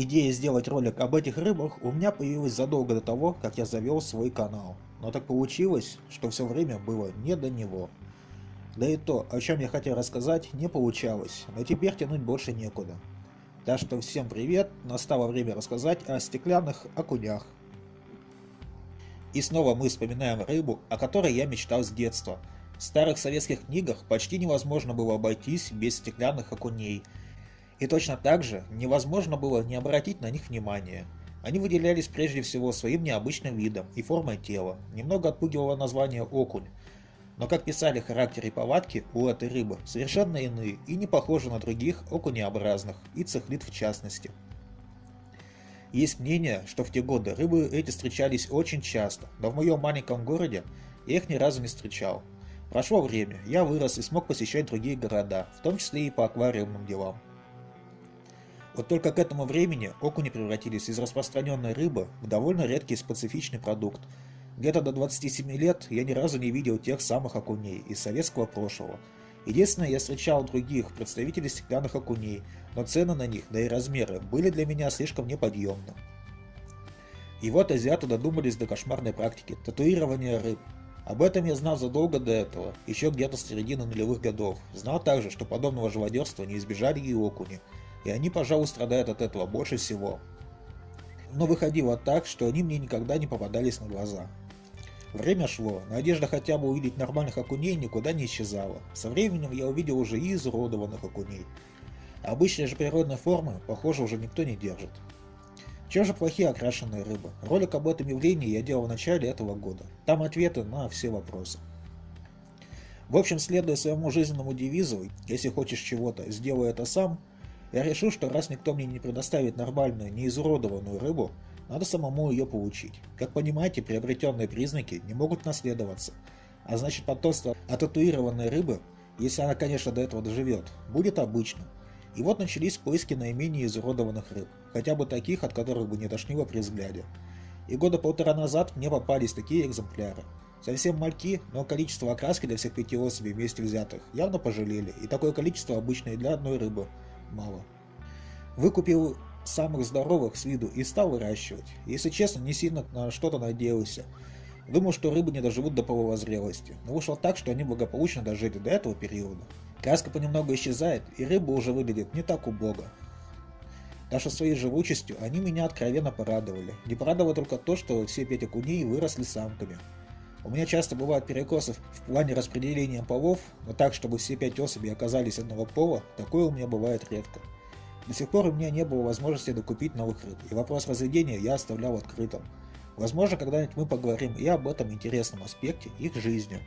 Идея сделать ролик об этих рыбах у меня появилась задолго до того, как я завел свой канал. Но так получилось, что все время было не до него. Да и то, о чем я хотел рассказать, не получалось, но теперь тянуть больше некуда. Так что всем привет, настало время рассказать о стеклянных окунях. И снова мы вспоминаем рыбу, о которой я мечтал с детства. В старых советских книгах почти невозможно было обойтись без стеклянных окуней – и точно так же невозможно было не обратить на них внимания. Они выделялись прежде всего своим необычным видом и формой тела, немного отпугивало название окунь. Но как писали характер и повадки у этой рыбы совершенно иные и не похожи на других окунеобразных, и цехлит в частности. Есть мнение, что в те годы рыбы эти встречались очень часто, но в моем маленьком городе я их ни разу не встречал. Прошло время, я вырос и смог посещать другие города, в том числе и по аквариумным делам. Вот только к этому времени окуни превратились из распространенной рыбы в довольно редкий специфичный продукт. Где-то до 27 лет я ни разу не видел тех самых окуней из советского прошлого. Единственное, я встречал других представителей стеклянных окуней, но цены на них, да и размеры, были для меня слишком неподъемны. И вот азиаты додумались до кошмарной практики – татуирования рыб. Об этом я знал задолго до этого, еще где-то с середины нулевых годов. Знал также, что подобного живодерства не избежали и окуни – и они, пожалуй, страдают от этого больше всего. Но выходило так, что они мне никогда не попадались на глаза. Время шло, надежда хотя бы увидеть нормальных окуней никуда не исчезала. Со временем я увидел уже и изуродованных окуней. Обычные же природные формы, похоже, уже никто не держит. Чем же плохие окрашенные рыбы? Ролик об этом явлении я делал в начале этого года. Там ответы на все вопросы. В общем, следуя своему жизненному девизу, если хочешь чего-то, сделай это сам – я решил, что раз никто мне не предоставит нормальную, неизуродованную рыбу, надо самому ее получить. Как понимаете, приобретенные признаки не могут наследоваться, а значит потомство от татуированной рыбы, если она, конечно, до этого доживет, будет обычным. И вот начались поиски наименее изуродованных рыб, хотя бы таких, от которых бы не тошнило при взгляде. И года полтора назад мне попались такие экземпляры. Совсем мальки, но количество окраски для всех пяти особей вместе взятых явно пожалели, и такое количество обычное для одной рыбы – мало. Выкупил самых здоровых с виду и стал выращивать. Если честно, не сильно на что-то надеялся. Думал, что рыбы не доживут до половозрелости, но вышло так, что они благополучно дожили до этого периода. Краска понемногу исчезает, и рыба уже выглядит не так убого. Даже своей живучестью они меня откровенно порадовали. Не порадовало только то, что все пять окуней выросли самками. У меня часто бывают перекосы в плане распределения полов, но так, чтобы все пять особей оказались одного пола, такое у меня бывает редко. До сих пор у меня не было возможности докупить новых рыб, и вопрос разведения я оставлял открытым. Возможно, когда-нибудь мы поговорим и об этом интересном аспекте их жизни.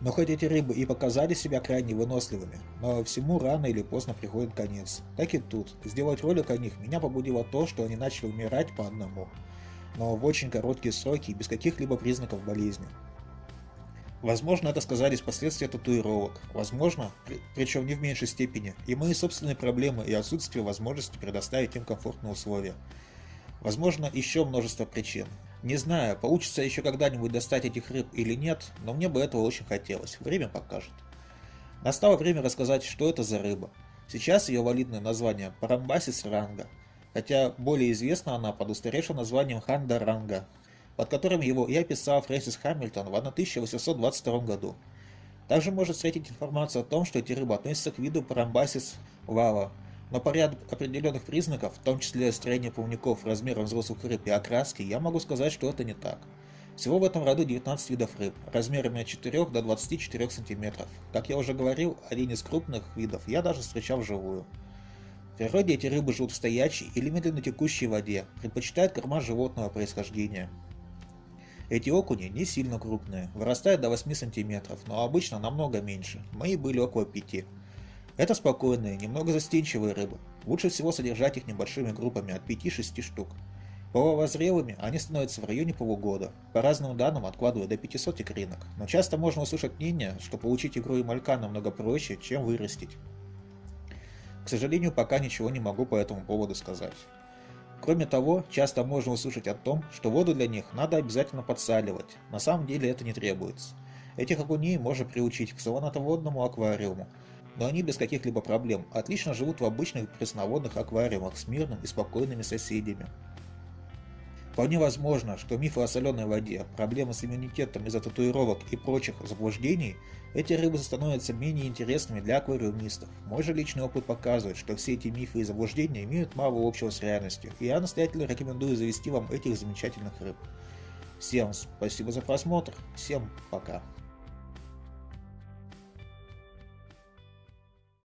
Но хоть эти рыбы и показали себя крайне выносливыми, но всему рано или поздно приходит конец. Так и тут. Сделать ролик о них меня побудило то, что они начали умирать по одному но в очень короткие сроки и без каких-либо признаков болезни. Возможно, это сказались последствия татуировок, возможно, при, причем не в меньшей степени, и мои собственные проблемы и отсутствие возможности предоставить им комфортные условия. Возможно, еще множество причин. Не знаю, получится еще когда-нибудь достать этих рыб или нет, но мне бы этого очень хотелось, время покажет. Настало время рассказать, что это за рыба. Сейчас ее валидное название – Парамбасис ранга – хотя более известна она под устаревшим названием Хандаранга, под которым его и описал Фрэнсис Хамильтон в 1822 году. Также можно встретить информацию о том, что эти рыбы относятся к виду Парамбасис вава, но по ряду определенных признаков, в том числе строение плавников, размером взрослых рыб и окраски, я могу сказать, что это не так. Всего в этом роду 19 видов рыб, размерами от 4 до 24 см. Как я уже говорил, один из крупных видов я даже встречал вживую природе эти рыбы живут в стоячей или медленно текущей воде, предпочитают корма животного происхождения. Эти окуни не сильно крупные, вырастают до 8 см, но обычно намного меньше, мои были около 5 Это спокойные, немного застенчивые рыбы, лучше всего содержать их небольшими группами от 5-6 штук. Половозрелыми они становятся в районе полугода, по разным данным откладывая до 500 икринок, но часто можно услышать мнение, что получить игру и малька намного проще, чем вырастить. К сожалению, пока ничего не могу по этому поводу сказать. Кроме того, часто можно услышать о том, что воду для них надо обязательно подсаливать. На самом деле это не требуется. Этих окуней можно приучить к салонатоводному аквариуму. но они без каких-либо проблем отлично живут в обычных пресноводных аквариумах с мирными и спокойными соседями. Вполне возможно, что мифы о соленой воде, проблемы с иммунитетом из-за татуировок и прочих заблуждений, эти рыбы становятся менее интересными для аквариумистов. Мой же личный опыт показывает, что все эти мифы и заблуждения имеют мало общего с реальностью, и я настоятельно рекомендую завести вам этих замечательных рыб. Всем спасибо за просмотр, всем пока.